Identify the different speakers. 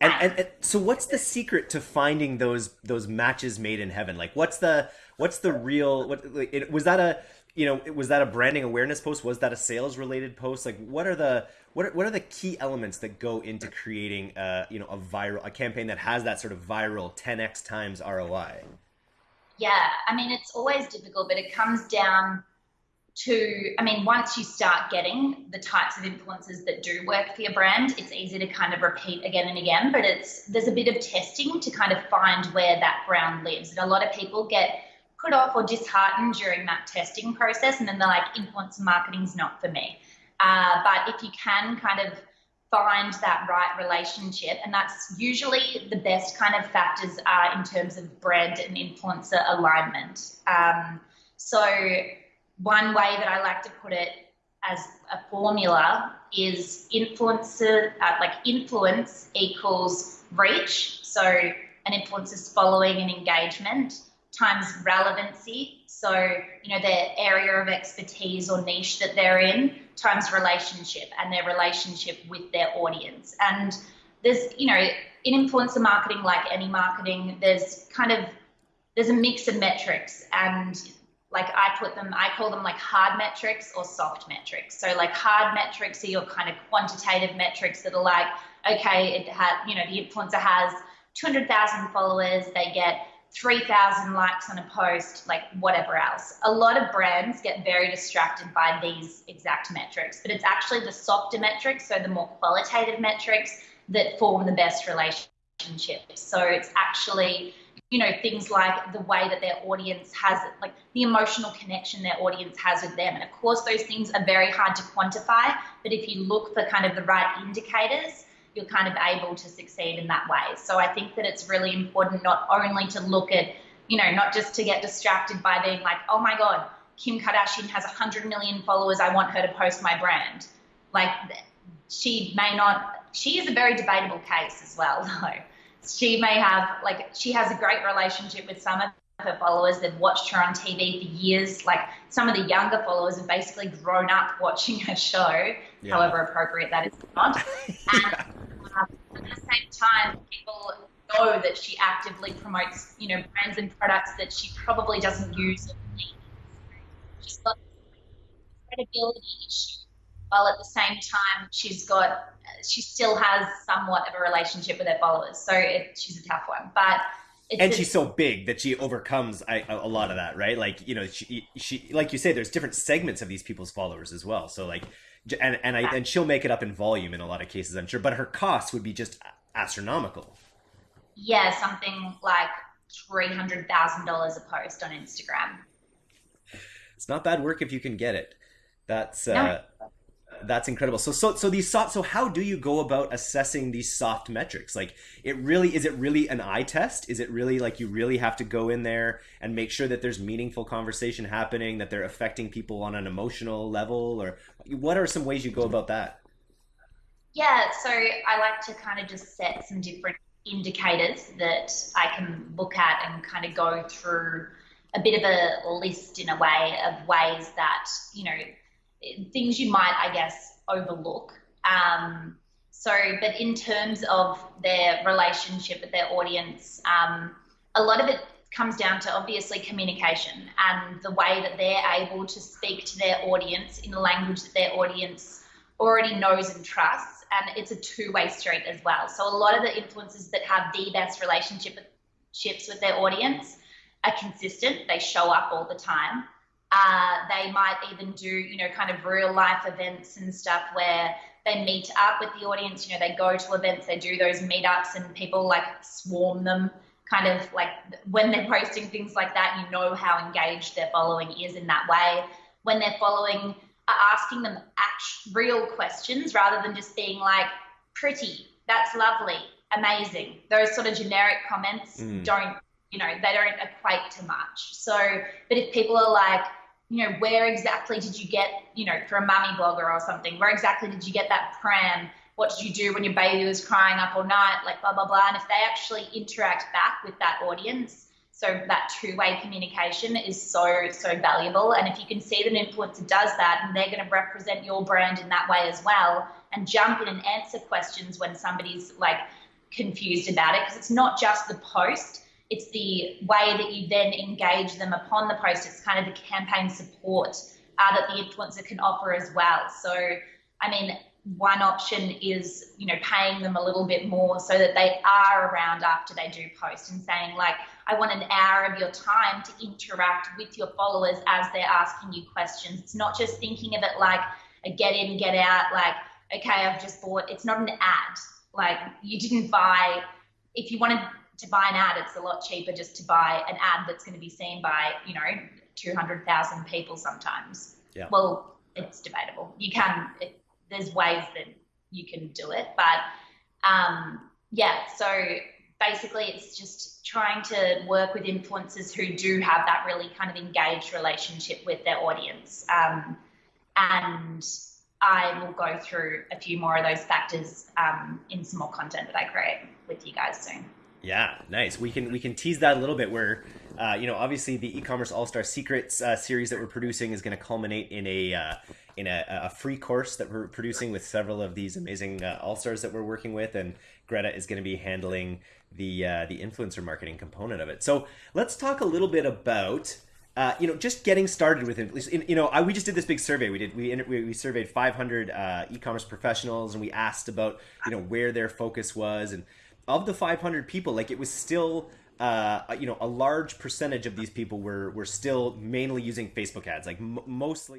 Speaker 1: And, and, so, what's the secret to finding those those matches made in heaven? Like, what's the what's the real? What like, it, was that a you know was that a branding awareness post? Was that a sales related post? Like, what are the what are, what are the key elements that go into creating a you know a viral a campaign that has that sort of viral 10x times ROI?
Speaker 2: Yeah, I mean it's always difficult, but it comes down to, I mean, once you start getting the types of influences that do work for your brand, it's easy to kind of repeat again and again. But it's there's a bit of testing to kind of find where that ground lives. And a lot of people get put off or disheartened during that testing process, and then they're like, influencer marketing's not for me. Uh, but if you can kind of find that right relationship, and that's usually the best kind of factors are in terms of brand and influencer alignment. Um, so one way that I like to put it as a formula is influencer, uh, like influence equals reach. So an influencer's following and engagement times relevancy. So, you know, their area of expertise or niche that they're in times relationship and their relationship with their audience. And there's, you know, in influencer marketing, like any marketing, there's kind of there's a mix of metrics and like I put them, I call them like hard metrics or soft metrics. So like hard metrics are your kind of quantitative metrics that are like, okay, it had, you know, the influencer has 200,000 followers, they get 3,000 likes on a post, like whatever else. A lot of brands get very distracted by these exact metrics, but it's actually the softer metrics, so the more qualitative metrics that form the best relationships. So it's actually you know things like the way that their audience has like the emotional connection their audience has with them. And of course those things are very hard to quantify but if you look for kind of the right indicators you're kind of able to succeed in that way. So i think that it's really important not only to look at you know not just to get distracted by being like oh my god kim kardashian has 100 million followers i want her to post my brand. Like she may not she is a very debatable case as well though she may have like she has a great relationship with some of her followers. They've watched her on TV for years. Like some of the younger followers have basically grown up watching her show, yeah. however appropriate that is not. yeah. And um, at the same time, people know that she actively promotes, you know, brands and products that she probably doesn't use. She's got credibility issue, while at the same time she's got she still has somewhat of a relationship with her followers. So it, she's a tough one, but.
Speaker 1: and she's so big that she overcomes a, a lot of that, right? Like you know, she she like you say, there's different segments of these people's followers as well. So like, and and I and she'll make it up in volume in a lot of cases, I'm sure. But her costs would be just astronomical.
Speaker 2: Yeah, something like three hundred thousand dollars a post on Instagram.
Speaker 1: It's not bad work if you can get it. That's no. uh, that's incredible. So so so these soft. So how do you go about assessing these soft metrics? Like it really is it really an eye test? Is it really like you really have to go in there and make sure that there's meaningful conversation happening, that they're affecting people on an emotional level, or what are some ways you go about that?
Speaker 2: Yeah, so I like to kind of just set some different indicators that I can look at and kind of go through a bit of a list in a way of ways that you know things you might, I guess, overlook. Um, so, but in terms of their relationship with their audience, um, a lot of it comes down to obviously communication and the way that they're able to speak to their audience in a language that their audience already knows and trusts. And it's a two way street as well. So, a lot of the influencers that have the best relationships with their audience are consistent, they show up all the time. Uh, they might even do, you know, kind of real life events and stuff where they meet up with the audience. You know, they go to events, they do those meetups, and people like swarm them. Kind of like when they're posting things like that, you know how engaged their following is in that way. When they're following, are asking them actual, real questions rather than just being like, pretty, that's lovely, amazing. Those sort of generic comments mm. don't, you know, they don't equate to much. So, but if people are like, you know, where exactly did you get, you know, for a mummy blogger or something, where exactly did you get that pram? What did you do when your baby was crying up all night? Like blah, blah, blah. And if they actually interact back with that audience, so that two-way communication is so, so valuable. And if you can see that an influencer does that and they're going to represent your brand in that way as well and jump in and answer questions when somebody's like confused about it because it's not just the post it's the way that you then engage them upon the post. It's kind of the campaign support uh, that the influencer can offer as well. So i mean one option is you know paying them a little bit more so that they are around after they do post and saying like i want an hour of your time to interact with your followers as they're asking you questions. It's not just thinking of it like a get in get out like okay i've just bought it's not an ad. Like you didn't buy. If you wanted to buy an ad it's a lot cheaper just to buy an ad that's going to be seen by you know 200000 people sometimes
Speaker 1: yeah
Speaker 2: well it's debatable you can it, there's ways that you can do it. But um, yeah, so basically it's just trying to work with influencers who do have that really kind of engaged relationship with their audience. Um, and I will go through a few more of those factors um, in some more content that I create with you guys soon.
Speaker 1: Yeah, nice. We can we can tease that a little bit. Where uh, you know, obviously, the e-commerce all star secrets uh, series that we're producing is going to culminate in a uh, in a, a, free course that we're producing with several of these amazing uh, all stars that we're working with, and Greta is going to be handling the uh, the influencer marketing component of it. So let's talk a little bit about. Uh, you know, just getting started with it. You know, I, we just did this big survey. We did we we surveyed 500 e-commerce professionals, and we asked about you know where their focus was, and of the 500 people, like it was still, uh, you know, a large percentage of these people were were still mainly using Facebook ads, like mostly.